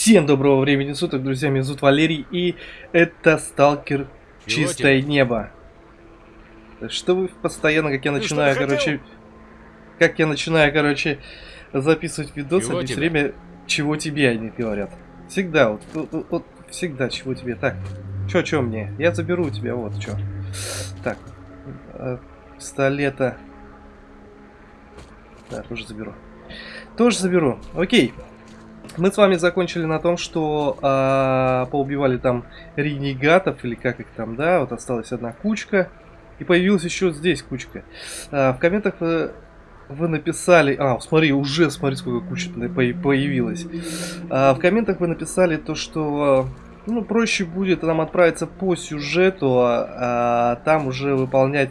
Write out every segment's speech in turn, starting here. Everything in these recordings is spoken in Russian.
Всем доброго времени суток, друзья, меня зовут Валерий, и это Сталкер Чистое Небо. Что вы постоянно, как я начинаю, короче, как я начинаю, короче, записывать видосы, Чего они все тебе? время, чего тебе они говорят. Всегда, вот, вот, вот, вот всегда, чего тебе. Так, чё, чё мне? Я заберу у тебя, вот, чё. Так, э, пистолета. Да, тоже заберу. Тоже заберу. Окей. Мы с вами закончили на том, что а, поубивали там ренегатов, или как их там, да, вот осталась одна кучка. И появилась еще здесь кучка. А, в комментах вы, вы написали... А, смотри, уже смотри, сколько кучек появилось. А, в комментах вы написали то, что... Ну, проще будет нам отправиться по сюжету, а, а там уже выполнять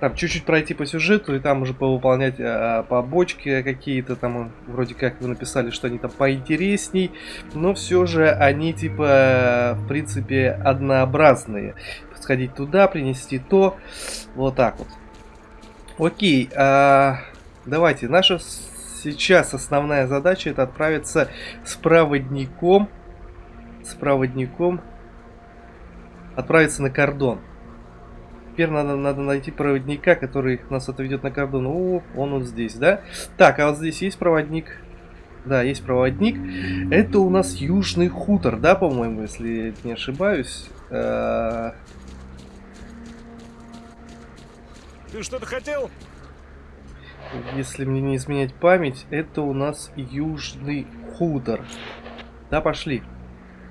там чуть-чуть пройти по сюжету и там уже повыполнять а, побочки какие-то там вроде как вы написали что они там поинтересней но все же они типа в принципе однообразные. Сходить туда принести то вот так вот. Окей а, давайте. Наша сейчас основная задача это отправиться с проводником с проводником отправиться на кордон Теперь надо, надо найти проводника, который нас отведет на кордон. О, он вот здесь, да? Так, а вот здесь есть проводник. Да, есть проводник. Это у нас Южный хутор, да, по-моему, если не ошибаюсь. Э, Ты что-то хотел? Если мне не изменять память, это у нас Южный хутор. Да, пошли.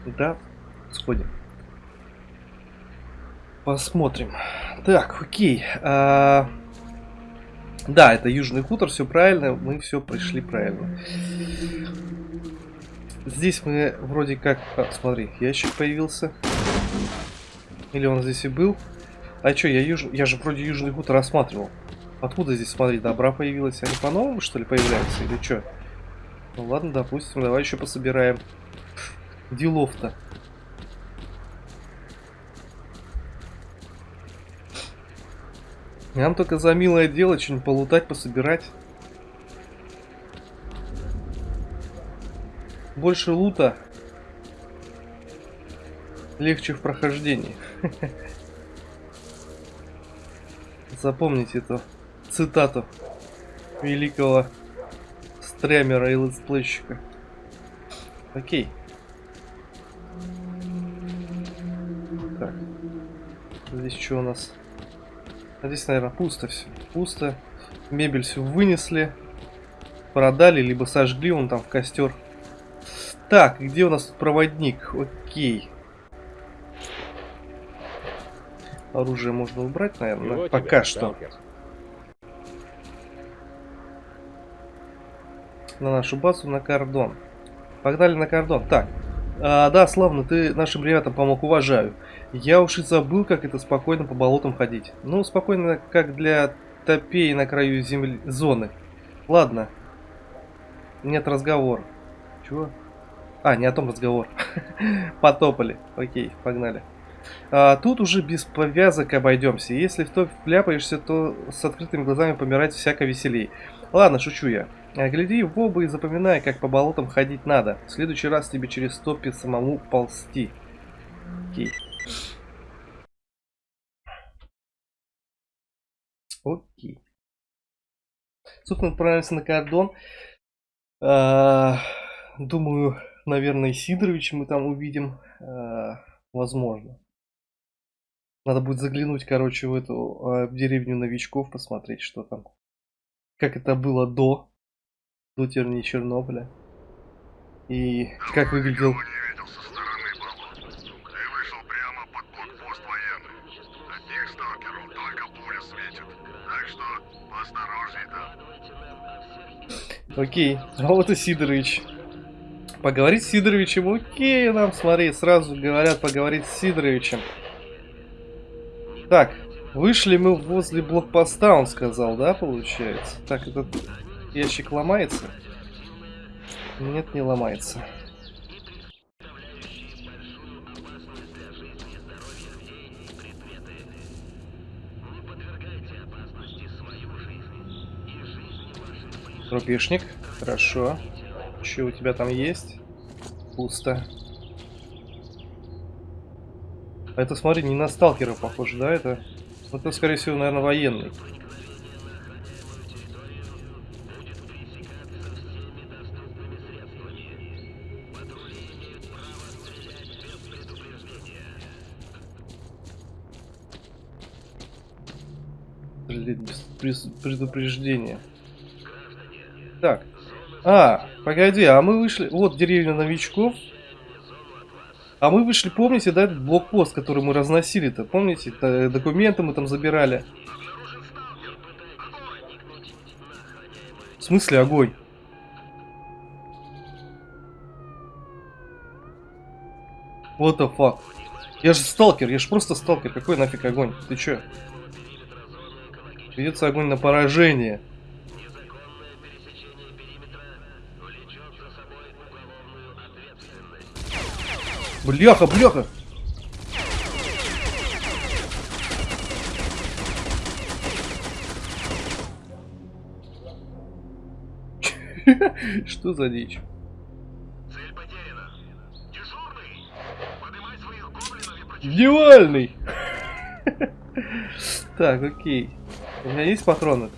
Да, сходим. Посмотрим. Так, окей. а, Да, это Южный хутор, все правильно. Мы все пришли правильно. Здесь мы вроде как... А, смотри, ящик появился. Или он здесь и был? А что, я, юж... я же вроде Южный хутор рассматривал. Откуда здесь, смотри, добра появилась? Они по-новому, что ли, появляются? Или что? Ну ладно, допустим, давай еще пособираем. Делов-то. Нам только за милое дело что-нибудь полутать, пособирать. Больше лута. Легче в прохождении. Запомните эту цитату великого стремера и летсплейщика. Окей. Так. Здесь что у нас? А здесь, наверное, пусто все. Пусто. Мебель все вынесли. Продали, либо сожгли он там в костер. Так, где у нас тут проводник? Окей. Оружие можно убрать, наверное, Чего пока тебе, что. сталкер? на нашу базу на кордон. Погнали на кордон. Так. А, да, славно, ты нашим ребятам помог, уважаю. Я уж и забыл, как это спокойно по болотам ходить. Ну, спокойно, как для топей на краю земли зоны. Ладно. Нет разговора. Чего? А, не о том разговор. Потопали. Окей, погнали. А, тут уже без повязок обойдемся. Если в то вляпаешься, то с открытыми глазами помирать всяко веселей. Ладно, шучу я. А, Гляди в оба и запоминай, как по болотам ходить надо. В следующий раз тебе через топи самому ползти. Окей. Окей. Собственно, отправимся на кордон. А, думаю, наверное, Сидоровича мы там увидим. А, возможно. Надо будет заглянуть, короче, в эту а, деревню новичков, посмотреть, что там. Как это было до. До тернии Чернобыля. И как выглядел... Окей, а вот и Сидорович. Поговорить с Сидоровичем, окей, нам, смотри, сразу говорят поговорить с Сидоровичем. Так, вышли мы возле блокпоста, он сказал, да, получается? Так, этот ящик ломается? Нет, не ломается. Рубежник, хорошо. Что у тебя там есть? Пусто. Это, смотри, не на сталкера похоже, да? Это, это скорее всего, наверное, военный. Предупреждения. Так. А, погоди, а мы вышли... Вот деревня новичков. А мы вышли, помните, да, этот блокпост, который мы разносили-то? Помните, это документы мы там забирали. В смысле огонь? What the fuck? Я же сталкер, я же просто сталкер. Какой нафиг огонь? Ты чё? Ведется огонь на поражение. Бляха, бляха! Что за дичь? Цель потеряна. Дежурный! Поднимай своих гоблинов и Идеальный! Так, окей. У меня есть патроны-то?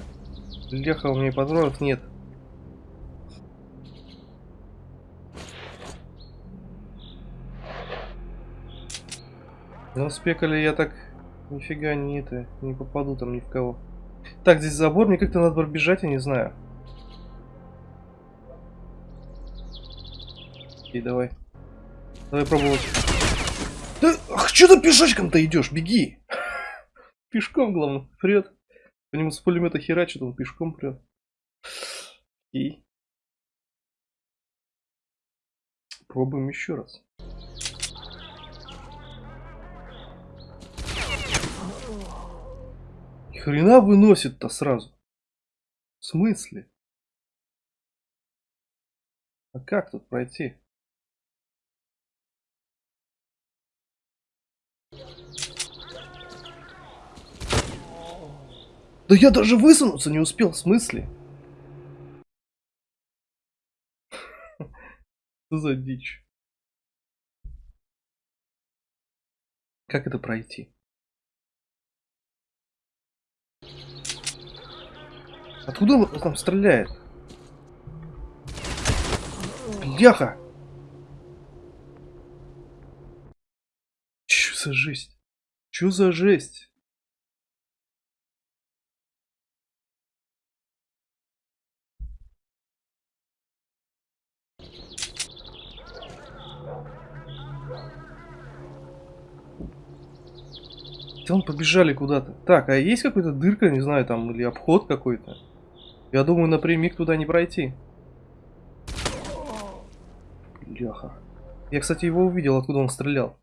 Бляха, у меня патронов нет. Ну, спекали я так нифига не это, не попаду там ни в кого. Так, здесь забор, мне как-то надо пробежать, я не знаю. Окей, давай. Давай пробовать. Да, ах, что ты пешочком-то идешь? Беги! Пешком, главное, прет. По нему с пулемета херачит, он пешком прет. И пробуем еще раз. Ни хрена выносит-то сразу. В смысле? А как тут пройти? Да я даже высунуться не успел, в смысле? Что за дичь? Как это пройти? Откуда он там стреляет? Бляха! Чё за жесть? Чё за жесть? Он побежали куда-то. Так, а есть какая-то дырка, не знаю, там, или обход какой-то? Я думаю, напрямик туда не пройти. Бляха. Я, кстати, его увидел, откуда он стрелял.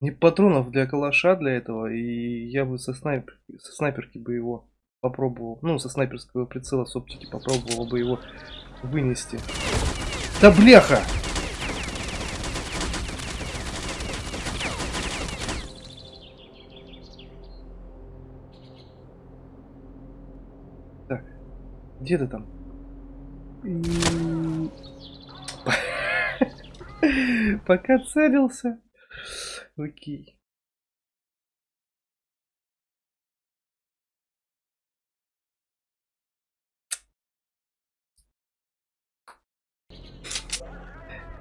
Не патронов для калаша для этого, и я бы со, снайпер... со снайперки бы его попробовал. Ну, со снайперского прицела с оптики попробовал бы его вынести. Да бляха! Где ты там? Пока целился. Окей.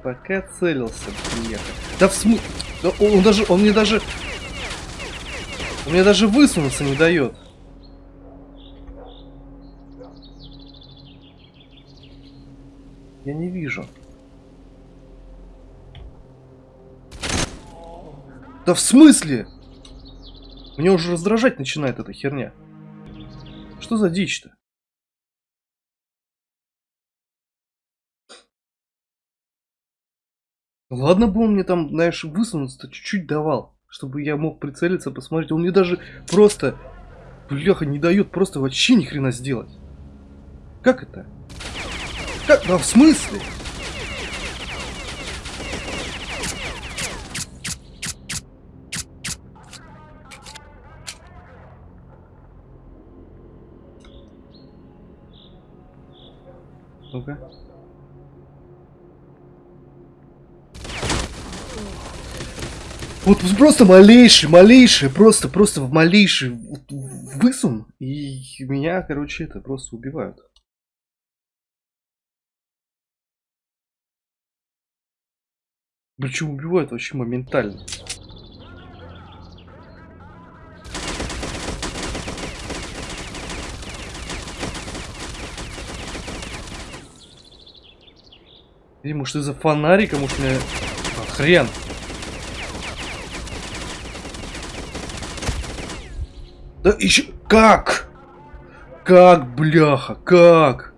Пока целился, приехал. Да в смысле? Да он, он даже, он мне даже... Он мне даже высунуться не дает. Я не вижу. Да в смысле? Меня уже раздражать начинает эта херня. Что за дичь-то? Ладно бы он мне там, знаешь, высунуться-то чуть-чуть давал. Чтобы я мог прицелиться, посмотреть. Он мне даже просто, бляха, не дает просто вообще ни хрена сделать. Как это? Как? Да в смысле? Ну-ка. Вот просто малейший, малейший, просто, просто в малейший высун, и меня, короче, это просто убивают. Причем убивают вообще моментально. Или может из-за фонарика, может мне... А, хрен. Да еще... Как? Как, бляха, как?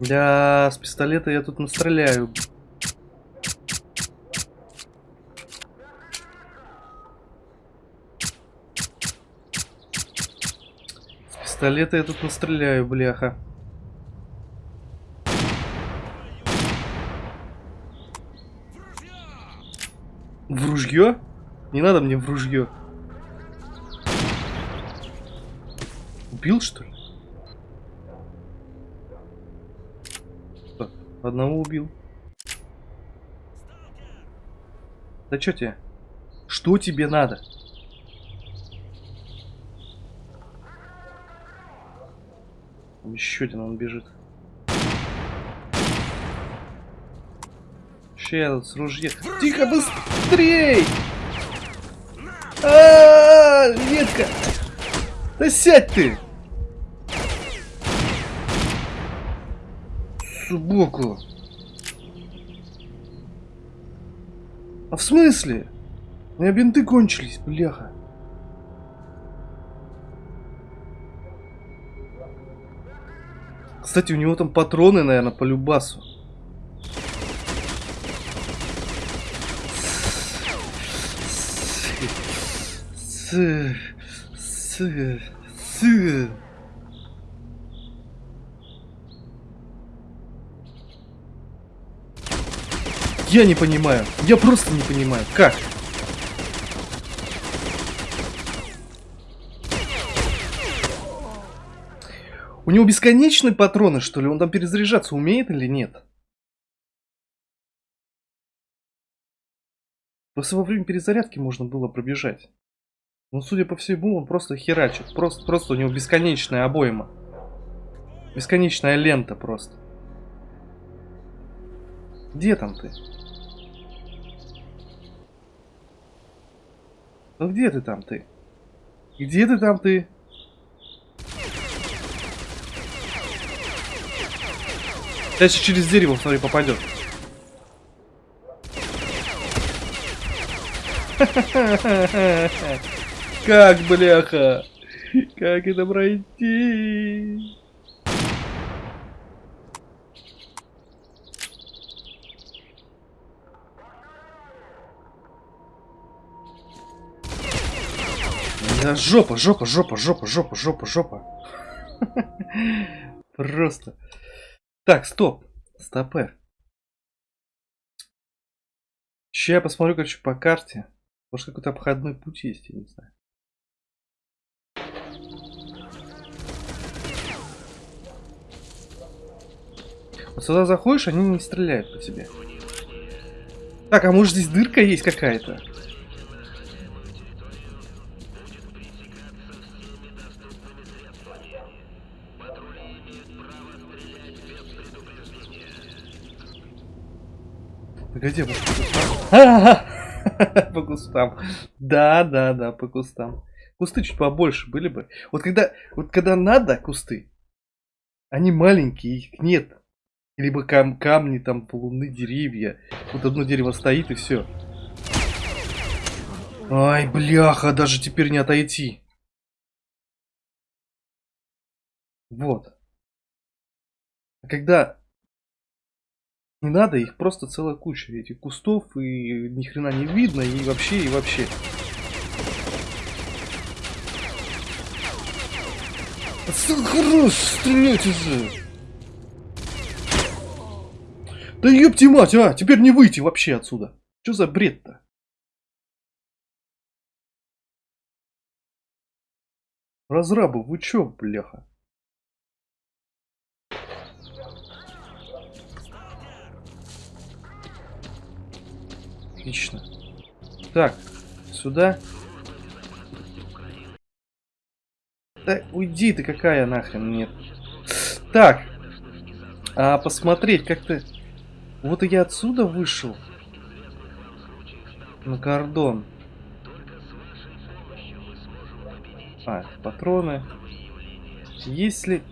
Да, с пистолета я тут настреляю. С пистолета я тут настреляю, бляха. В ружье? Не надо мне в ружье. Убил, что ли? Одного убил. Да что тебе? Что тебе надо? Еще один он бежит. Сейчас с ружья. Тихо, быстрей! А, -а, -а ветка! Да сядь ты! Сбоку. А в смысле? У меня бинты кончились, бляха. Кстати, у него там патроны, наверное, по любасу. С... С... С... Я не понимаю. Я просто не понимаю. Как? У него бесконечные патроны, что ли? Он там перезаряжаться умеет или нет? Просто во время перезарядки можно было пробежать. Но, судя по всему, он просто херачит. Просто, просто у него бесконечная обойма. Бесконечная лента просто. Где там ты? Ну где ты там ты? Где ты там ты? Сейчас через дерево, смотри, попадет. Как, бляха? Как это пройти? Да жопа, жопа, жопа, жопа, жопа, жопа, жопа. Просто. Так, стоп. Стопе. Сейчас я посмотрю, короче, по карте. Может, какой-то обходной путь есть, я не знаю. Вот сюда заходишь, они не стреляют по тебе. Так, а может здесь дырка есть какая-то? Погоди, может, по кустам? Да, да, да, по кустам. Кусты чуть побольше были бы. Вот когда, вот когда надо кусты, они маленькие, их нет. Либо кам камни, там, полуны, деревья. Вот одно дерево стоит и все. Ай, бляха, даже теперь не отойти. Вот. А когда не надо, их просто целая куча этих кустов, и ни хрена не видно, и вообще, и вообще. Хорош, стреляйте же! Да ёпти мать, а! Теперь не выйти вообще отсюда. Что за бред-то? Разрабы, вы чё, бляха? Отлично. Так, сюда. Да уйди ты какая нахрен, нет. Так. А посмотреть, как ты... Вот и я отсюда вышел. На кордон. А, патроны. Если...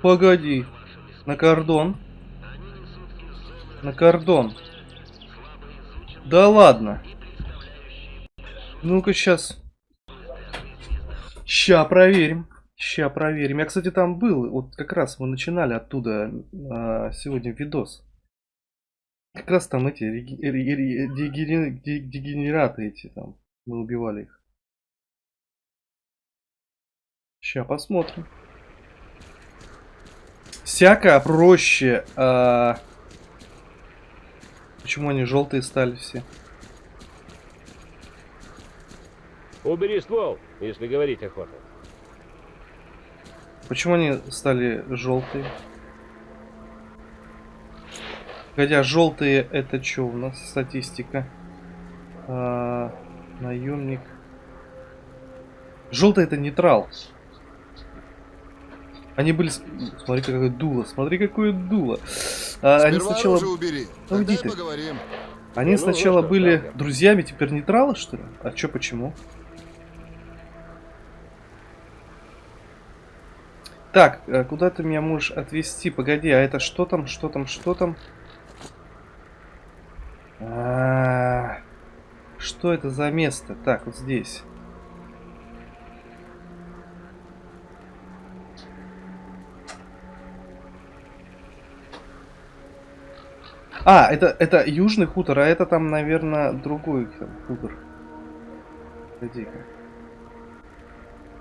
Погоди. На кордон. На кордон. Да ладно. Ну-ка сейчас. Ща проверим. Ща проверим. Я, кстати, там был. Вот как раз мы начинали оттуда а, сегодня видос. Как раз там эти дегенераты эти там. Мы убивали их. Сейчас посмотрим. Всякое проще. А... Почему они желтые стали все? Убери ствол, если говорить охота. Почему они стали желтые? Хотя желтые это что у нас статистика? А, наемник. Желтый это нейтрал. Они были... Смотри, какое дуло. Смотри, какое дуло. А, они сначала... Убери. Ну, Тогда ты. поговорим. Они Ну, сначала ну, были да, да. друзьями, теперь нейтралы, что ли? А чё, почему? Так, э, куда ты меня можешь отвезти? Погоди, а это что там, что там, что там? А, Что это за место? Так, вот здесь. А, это, это южный хутор, а это там, наверное, другой там хутор. Погоди-ка.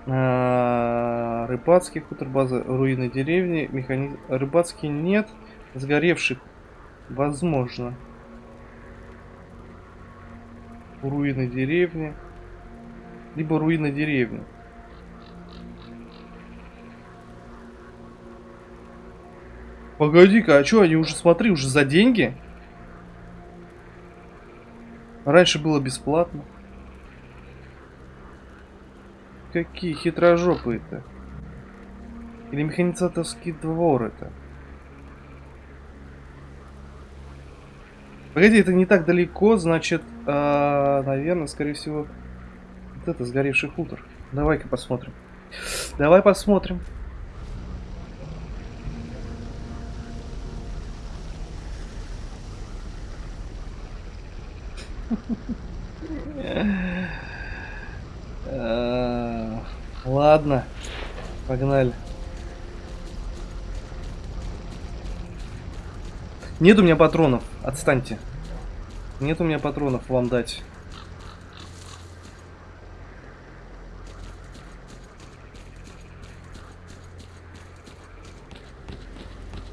А, Рыбацкий хутор, база руины деревни, механизм... Рыбацкий нет, сгоревших возможно. Руины деревни. Либо руины деревни. Погоди-ка, а что, они уже, смотри, уже за деньги? Раньше было бесплатно. Какие хитрожопые-то. Или механизаторский двор это. Погоди, это не так далеко, значит, а, наверное, скорее всего, вот это сгоревший хутор. Давай-ка посмотрим. Давай посмотрим. А, Ладно, погнали. Нет у меня патронов, отстаньте. Нет у меня патронов вам дать.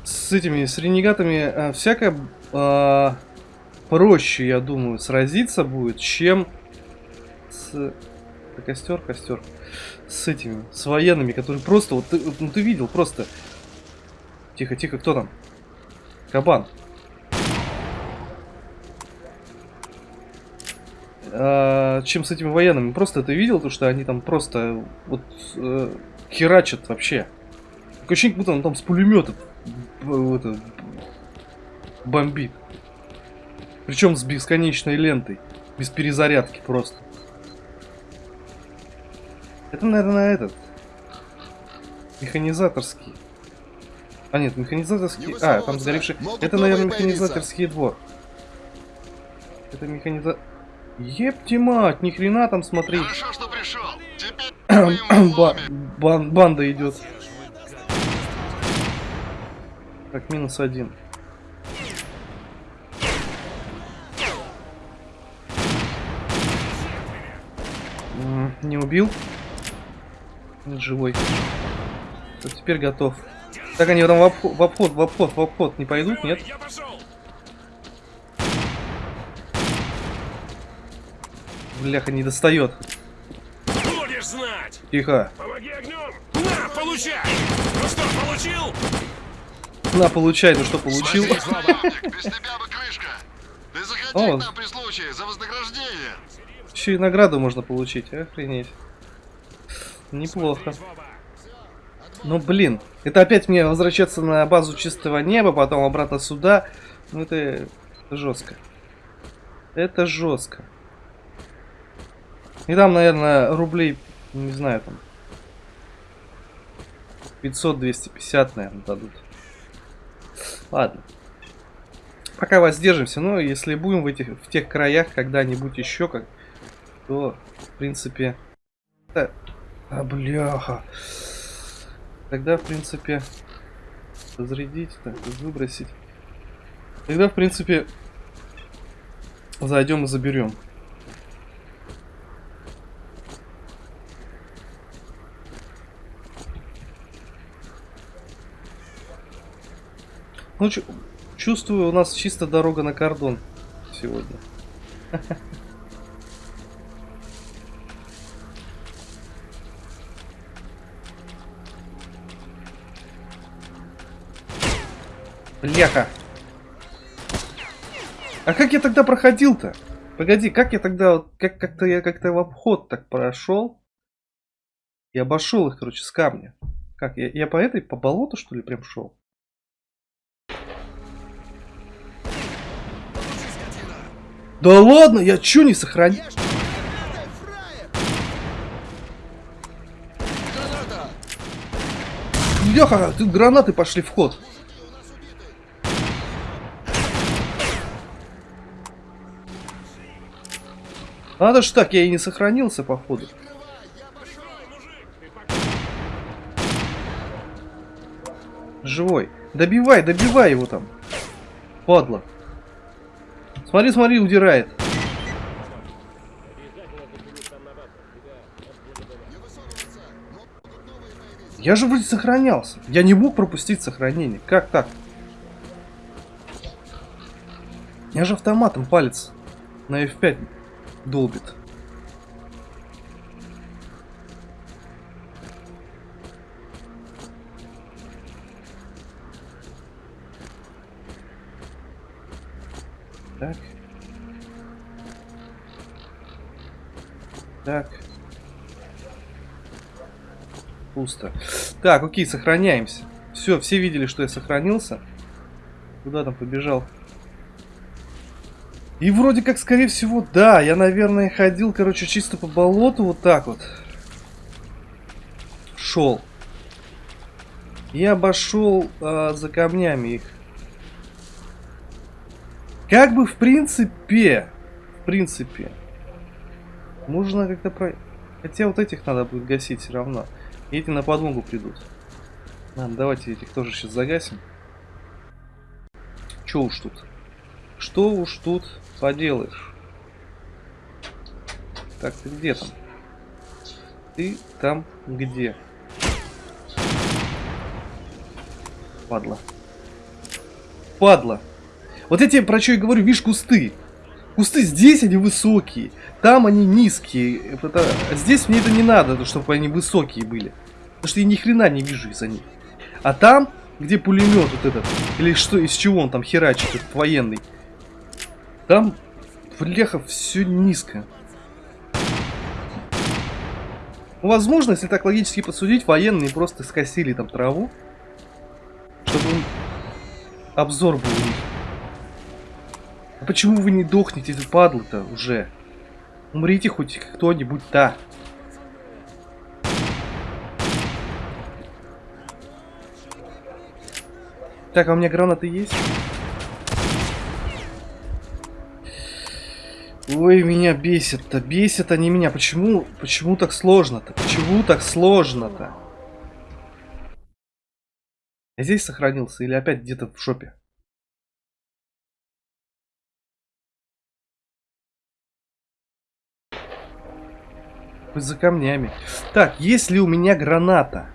С этими, с ренегатами а, всякое а, проще, я думаю, сразиться будет, чем с... Это костер, костер. С этими, с военными, которые просто, вот ты, ну ты видел, просто... Тихо, тихо, кто там? Кабан. А, чем с этими военными? Просто ты видел, то, что они там просто вот э, херачат вообще. Такое ощущение, будто он там с пулемета это, бомбит. Причем с бесконечной лентой. Без перезарядки просто. Это, наверное, этот. Механизаторский. А нет, механизаторский... А, там сгоревший... Это, наверное, механизаторский двор. Это механиза... Епти мать, ни хрена там смотри. Хорошо, что пришел. Теперь Ба- бан- банда идет. Так, минус один. Не убил. Нет, Живой. Вот теперь готов. Так они там в обход, в обход, в обход, в обход не пойдут, нет? Я пошел. Бляха, не достает. Будешь знать. Тихо. Помоги огнем. На, получай. Ну что, получил? На, получай, ну что получил. Смотри, славник, без тебя бы крышка. Ты заходи О. к нам при случае за вознаграждение. Еще и награду можно получить, охренеть. Неплохо. Ну блин, это опять мне возвращаться на базу чистого неба, потом обратно сюда. Ну это жестко. Это жестко. И там, наверное, рублей, не знаю, там 500-250, наверное, дадут. Ладно. Пока воздержимся, но если будем в, этих, в тех краях когда-нибудь еще как, то, в принципе... А, бляха. Тогда, в принципе, зарядить, так, выбросить. Тогда, в принципе, зайдем и заберем. Ну, чу- чувствую, у нас чисто дорога на кордон сегодня. Бляха. А как я тогда проходил-то? Погоди, как я тогда, как как-то я как-то в обход так прошел? И обошел их, короче, с камня. Как, я, я по этой, по болоту, что ли, прям шел? Да ладно, я чё не сохранил? Леха, тут гранаты пошли в ход. Надо ж так, я и не сохранился, походу. Живой. Добивай, добивай его там. Падла. Смотри, смотри, удирает. Я же вроде сохранялся. Я не мог пропустить сохранение. Как так? Я же автоматом палец на F5 долбит. Так. Так. Пусто. Так, окей, сохраняемся. Все, все видели, что я сохранился. Куда там побежал? И вроде как, скорее всего, да, я, наверное, ходил, короче, чисто по болоту вот так вот. Шел. Я обошел а, за камнями их. Как бы, в принципе, в принципе, можно как-то про... Хотя вот этих надо будет гасить все равно. И эти на подмогу придут. Ладно, давайте этих тоже сейчас загасим. Че уж тут? Что уж тут поделаешь? Так, ты где там? Ты там где? Падла. Падла. Вот я тебе про что и говорю, видишь, кусты. Кусты здесь они высокие, там они низкие. Это- Здесь мне это не надо, чтобы они высокие были. Потому что я ни хрена не вижу из-за них. А там, где пулемет вот этот, или что, из чего он там херачит, этот военный, там, бляха, все низко. Ну, Возможно, если так логически посудить, военные просто скосили там траву, чтобы обзор был. А почему вы не дохнете, падлы-то уже? Умрите хоть кто-нибудь-то. Так, а у меня гранаты есть? Ой, меня бесит-то, бесят они меня. Почему, почему так сложно-то? Почему так сложно-то? Я здесь сохранился или опять где-то в шопе? Хоть за камнями. Так, есть ли у меня граната?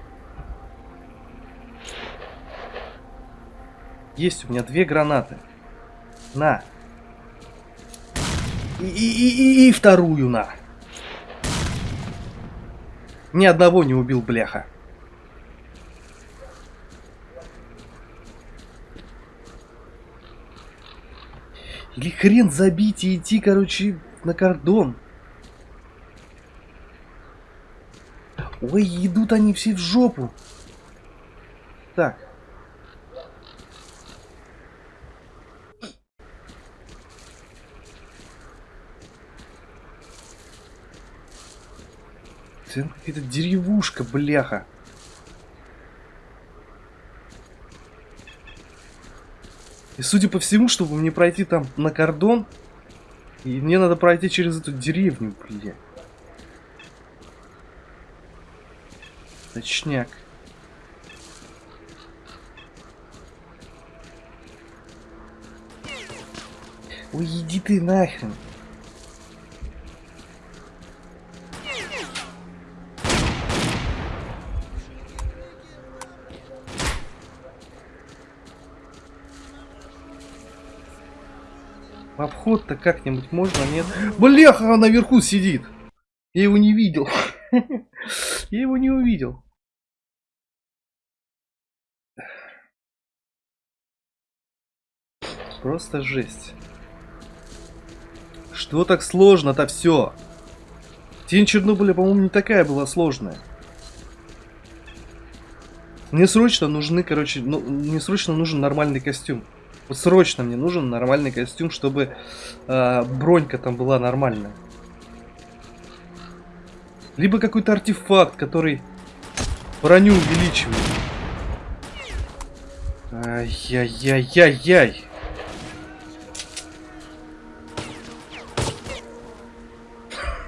Есть у меня две гранаты. На. И, и, и, и вторую на. Ни одного не убил, бляха. Или хрен забить и идти, короче, на кордон. Ой, идут они все в жопу. Так. Это какая-то деревушка, бляха. И судя по всему, чтобы мне пройти там на кордон, и мне надо пройти через эту деревню, блин. Точняк. Ой, иди ты нахрен. В обход-то как-нибудь можно, нет? Бляха, наверху сидит. Я его не видел. Я его не увидел. Просто жесть. Что так сложно-то все? Тень Чернобыля, по-моему, не такая была сложная. Мне срочно нужны, короче, ну, мне срочно нужен нормальный костюм. Вот срочно мне нужен нормальный костюм, чтобы э, бронька там была нормальная. Либо какой-то артефакт, который броню увеличивает. Ай-яй-яй-яй-яй.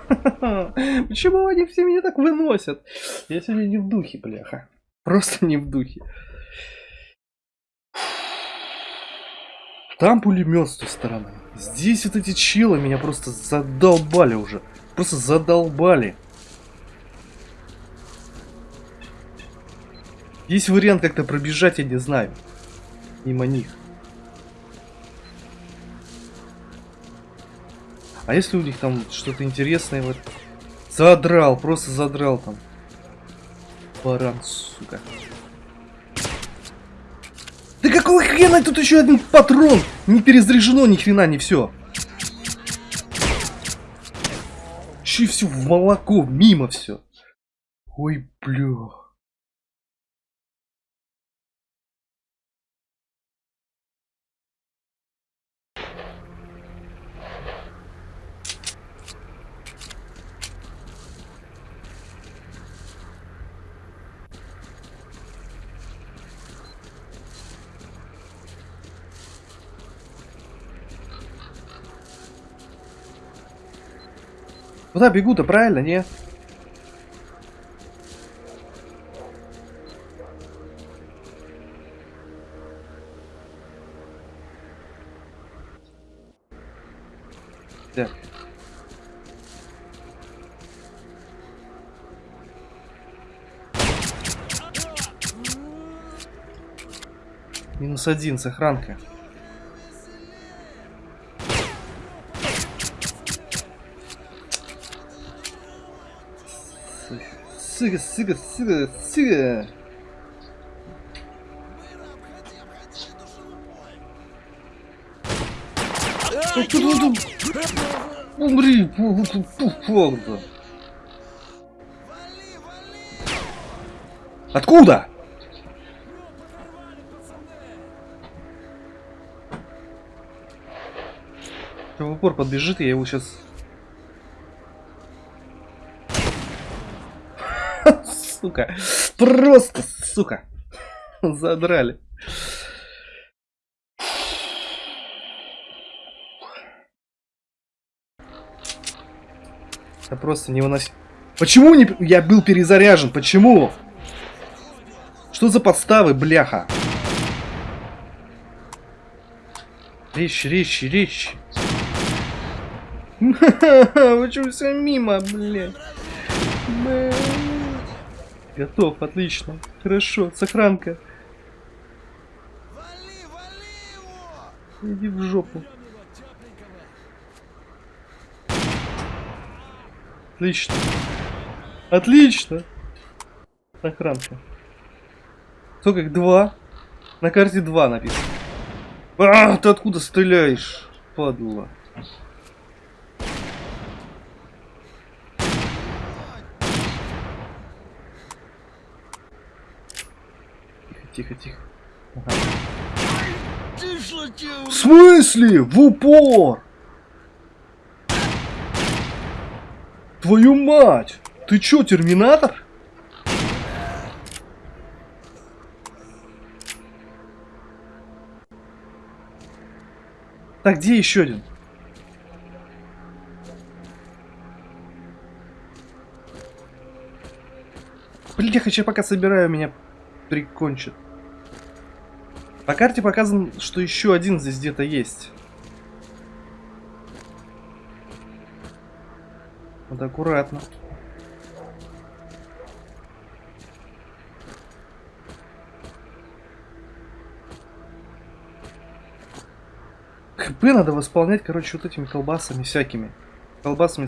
Почему они все меня так выносят? Я сегодня не в духе, бляха. Просто не в духе. Там пулемет с той стороны. Здесь вот эти челы меня просто задолбали уже. Просто задолбали. Есть вариант как-то пробежать, я не знаю. Мимо них. А если у них там что-то интересное вот... Задрал, просто задрал там. Баран, сука. Да какого хрена тут еще один патрон? Не перезаряжено ни хрена, не все. Че все в молоко, мимо все. Ой, бля. Куда бегу-то, правильно, не? Так. Минус один, сохранка. Сука, сука, сука, сука. Умри, Фогда. Откуда? В упор подбежит, я его сейчас сука. Просто, сука. Задрали. Это просто не невыносимо. Почему не... я был перезаряжен? Почему? Что за подставы, бляха? Речь, речь, речь. Почему все мимо, блядь? Готов, отлично. Хорошо, сохранка. Вали, вали его! Иди в жопу. Отлично. Отлично. Сохранка. Сколько их? Два? На карте два написано. А, ты откуда стреляешь? падла. Тихо, тихо, В смысле? В упор! Твою мать! Ты чё, терминатор? Так, где еще один? Блин, я хочу пока собираю, меня прикончат. По карте показано, что еще один здесь где-то есть. Вот аккуратно. ХП надо восполнять, короче, вот этими колбасами всякими. Колбасами...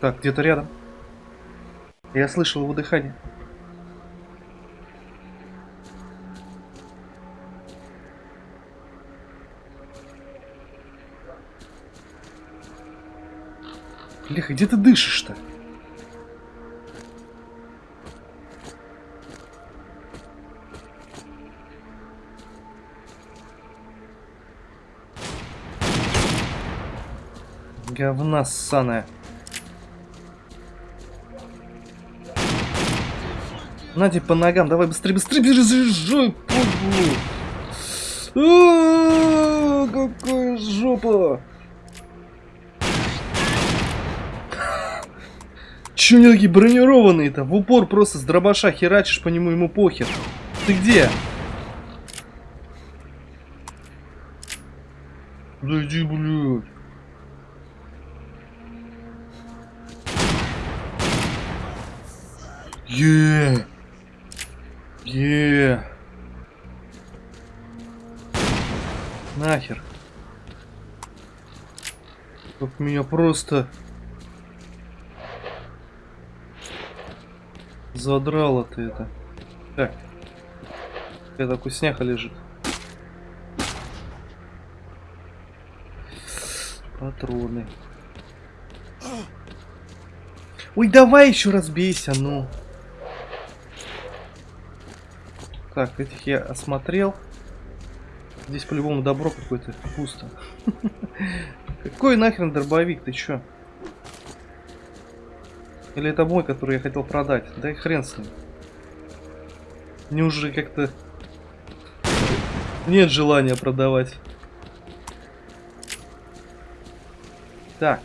Так, где-то рядом. Я слышал его дыхание. Леха, где ты дышишь-то? Говна ссаная. Надя по ногам, давай быстрее, быстрее бежи. А, Какая жопа! Че они такие бронированные-то? В упор просто с дробаша херачишь по нему, ему похер. Ты где? Да иди, блядь. Е. Е. Нахер. Как меня просто задрало ты это. Так. Это вкусняха лежит. Патроны. Ой, давай еще раз бейся, ну. Так, этих я осмотрел. Здесь по-любому добро какое-то пусто. Какой нахрен дробовик, ты чё? Или это мой, который я хотел продать? Да и хрен с ним. Мне уже как-то нет желания продавать. Так.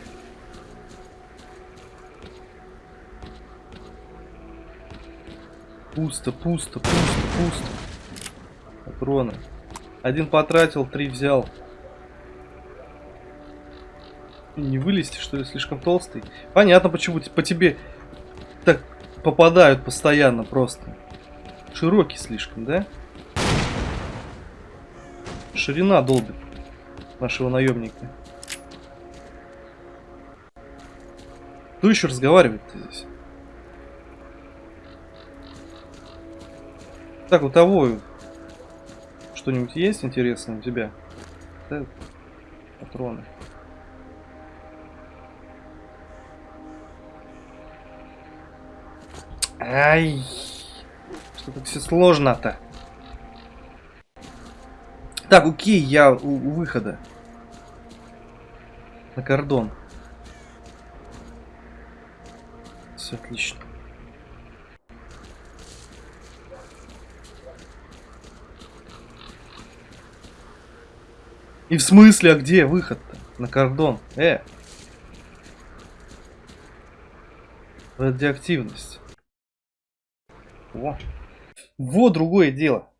Пусто, пусто, пусто, пусто. Патроны. Один потратил, три взял. Не вылезти, что ли, слишком толстый? Понятно, почему по тебе так попадают постоянно просто. Широкий слишком, да? Ширина долбит нашего наемника. Кто еще разговаривает-то здесь? Так, у того что-нибудь есть интересное у тебя? Патроны. Ай, что так все сложно-то? Так, окей, я у, у выхода. На кордон. Все отлично. И в смысле, а где выход-то? На кордон. Э. Радиоактивность. Во. Во, другое дело.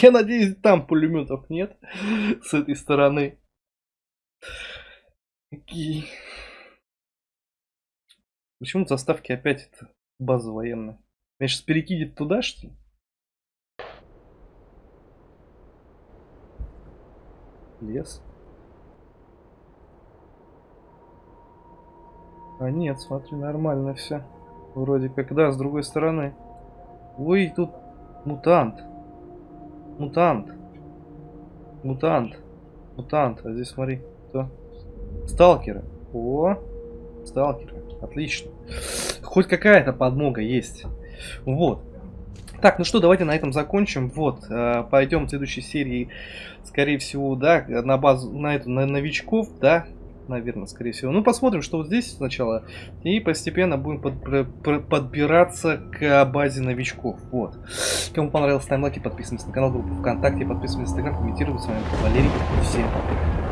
Я надеюсь, там пулеметов нет с этой стороны. Окей. Почему заставки опять это база военная? Меня сейчас перекинет туда, что ли? Лес. А нет, смотри, нормально все. Вроде как, да, с другой стороны. Ой, тут мутант. Мутант. Мутант. Мутант, а здесь смотри, кто? Сталкеры. О, сталкеры. Отлично. Хоть какая-то подмога есть. Вот. Так, ну что, давайте на этом закончим. Вот, э, пойдем в следующей серии, скорее всего, да, на базу, на эту, на новичков, да, наверное, скорее всего. Ну, посмотрим, что вот здесь сначала. И постепенно будем под- подбираться к базе новичков. Вот. Кому понравилось, ставим лайки, подписываемся на канал, группу ВКонтакте, подписываемся на Инстаграм, комментируем. С вами был Валерий. Всем пока.